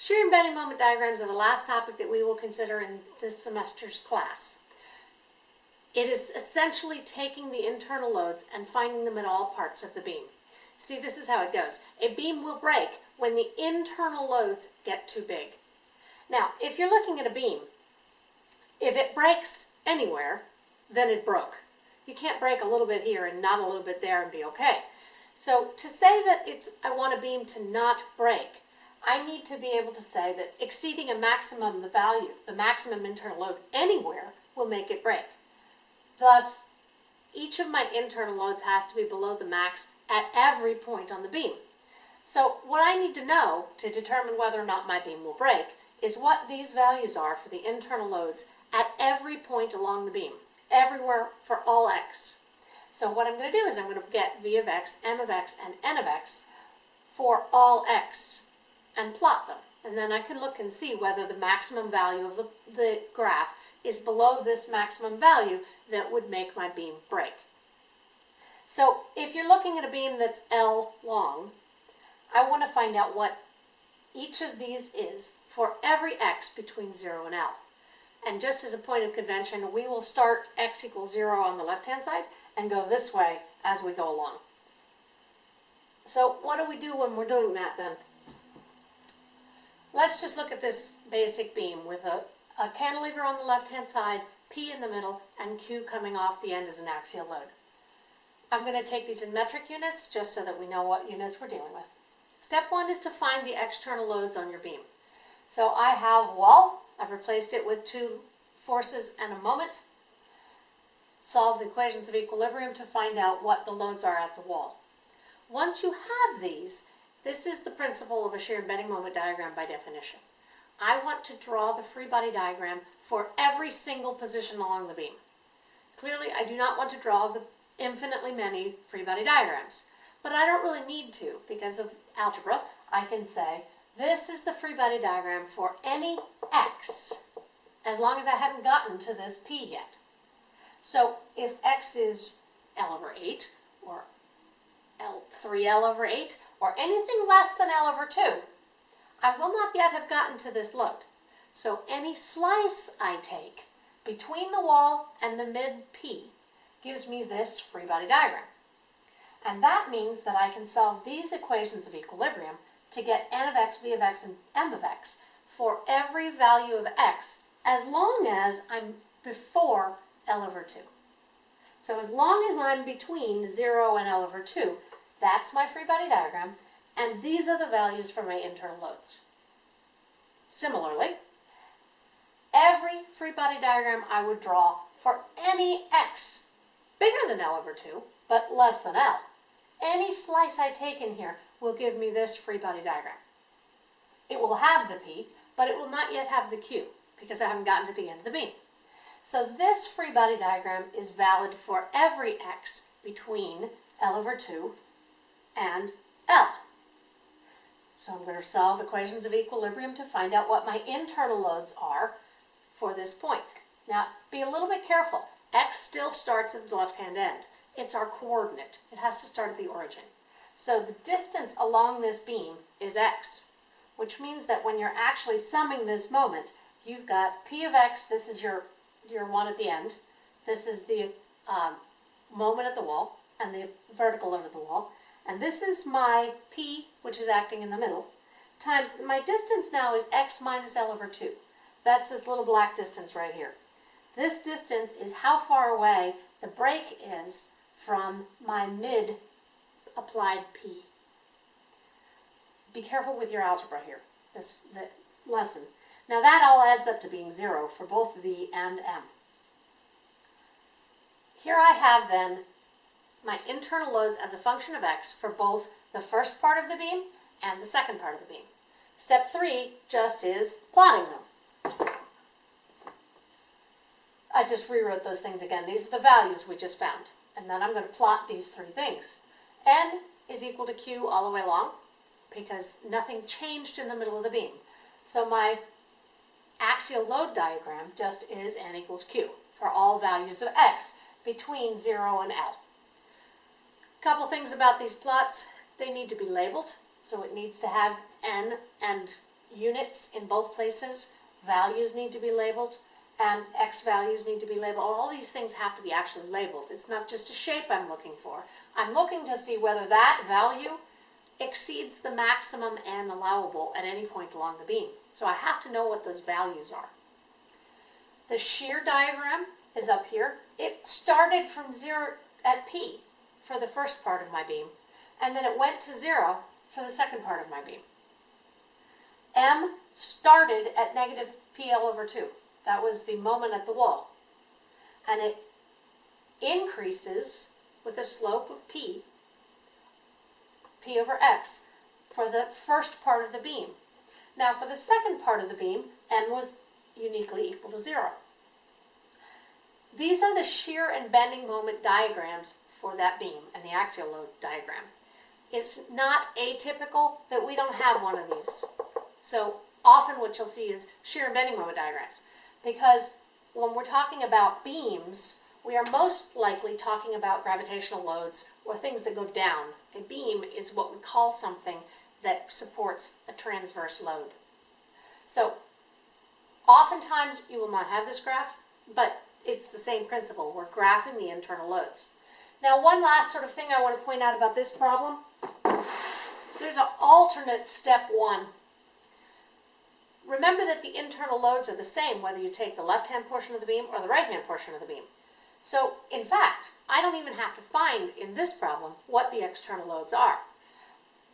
Shear and bending moment diagrams are the last topic that we will consider in this semester's class. It is essentially taking the internal loads and finding them at all parts of the beam. See, this is how it goes. A beam will break when the internal loads get too big. Now, if you're looking at a beam, if it breaks anywhere, then it broke. You can't break a little bit here and not a little bit there and be okay. So to say that it's I want a beam to not break, I need to be able to say that exceeding a maximum the value, the maximum internal load anywhere will make it break. Thus, each of my internal loads has to be below the max at every point on the beam. So what I need to know to determine whether or not my beam will break is what these values are for the internal loads at every point along the beam, everywhere for all x. So what I'm going to do is I'm going to get v of x, m of x, and n of x for all x and plot them. And then I can look and see whether the maximum value of the, the graph is below this maximum value that would make my beam break. So if you're looking at a beam that's L long, I want to find out what each of these is for every x between 0 and L. And just as a point of convention, we will start x equals 0 on the left-hand side and go this way as we go along. So what do we do when we're doing that then? Let's just look at this basic beam with a, a cantilever on the left-hand side, P in the middle, and Q coming off the end as an axial load. I'm going to take these in metric units just so that we know what units we're dealing with. Step one is to find the external loads on your beam. So I have wall, I've replaced it with two forces and a moment. Solve the equations of equilibrium to find out what the loads are at the wall. Once you have these, this is the principle of a shear bending moment diagram by definition. I want to draw the free body diagram for every single position along the beam. Clearly, I do not want to draw the infinitely many free body diagrams, but I don't really need to because of algebra. I can say, this is the free body diagram for any x, as long as I haven't gotten to this p yet. So if x is L over 8, or L, 3L over 8, or anything less than L over 2, I will not yet have gotten to this load. So any slice I take between the wall and the mid P gives me this free body diagram. And that means that I can solve these equations of equilibrium to get n of x, v of x, and m of x for every value of x as long as I'm before L over 2. So as long as I'm between 0 and L over 2, that's my free body diagram, and these are the values for my internal loads. Similarly, every free body diagram I would draw for any x bigger than L over 2, but less than L. Any slice I take in here will give me this free body diagram. It will have the P, but it will not yet have the Q, because I haven't gotten to the end of the beam. So this free body diagram is valid for every x between L over 2 and L. So I'm going to solve equations of equilibrium to find out what my internal loads are for this point. Now, be a little bit careful. X still starts at the left-hand end. It's our coordinate. It has to start at the origin. So the distance along this beam is x, which means that when you're actually summing this moment, you've got p of x, this is your, your one at the end, this is the um, moment at the wall, and the vertical over the wall, and this is my P, which is acting in the middle, times my distance now is x minus L over 2. That's this little black distance right here. This distance is how far away the break is from my mid applied P. Be careful with your algebra here, this the lesson. Now that all adds up to being 0 for both V and M. Here I have then my internal loads as a function of x for both the first part of the beam and the second part of the beam. Step three just is plotting them. I just rewrote those things again. These are the values we just found. And then I'm going to plot these three things. n is equal to q all the way along because nothing changed in the middle of the beam. So my axial load diagram just is n equals q for all values of x between 0 and L. Couple things about these plots. They need to be labeled, so it needs to have N and units in both places, values need to be labeled, and x values need to be labeled. All these things have to be actually labeled. It's not just a shape I'm looking for. I'm looking to see whether that value exceeds the maximum and allowable at any point along the beam. So I have to know what those values are. The shear diagram is up here. It started from zero at P for the first part of my beam, and then it went to zero for the second part of my beam. M started at negative PL over 2. That was the moment at the wall. And it increases with a slope of P, P over X, for the first part of the beam. Now for the second part of the beam, M was uniquely equal to 0. These are the shear and bending moment diagrams for that beam and the axial load diagram. It's not atypical that we don't have one of these. So often what you'll see is shear and bending moment diagrams because when we're talking about beams, we are most likely talking about gravitational loads or things that go down. A beam is what we call something that supports a transverse load. So oftentimes you will not have this graph, but it's the same principle. We're graphing the internal loads. Now one last sort of thing I want to point out about this problem. There's an alternate step one remember that the internal loads are the same whether you take the left-hand portion of the beam or the right-hand portion of the beam. So, in fact, I don't even have to find in this problem what the external loads are.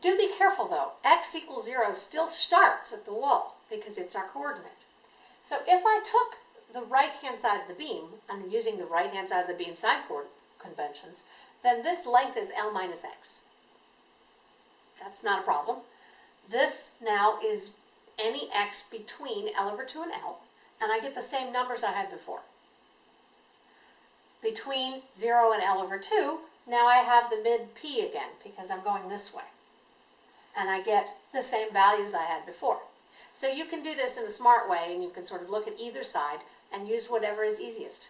Do be careful though, x equals 0 still starts at the wall because it's our coordinate. So if I took the right-hand side of the beam, I'm using the right-hand side of the beam side conventions, then this length is L minus x. That's not a problem. This now is any x between L over 2 and L, and I get the same numbers I had before. Between 0 and L over 2, now I have the mid p again, because I'm going this way. And I get the same values I had before. So you can do this in a smart way, and you can sort of look at either side and use whatever is easiest.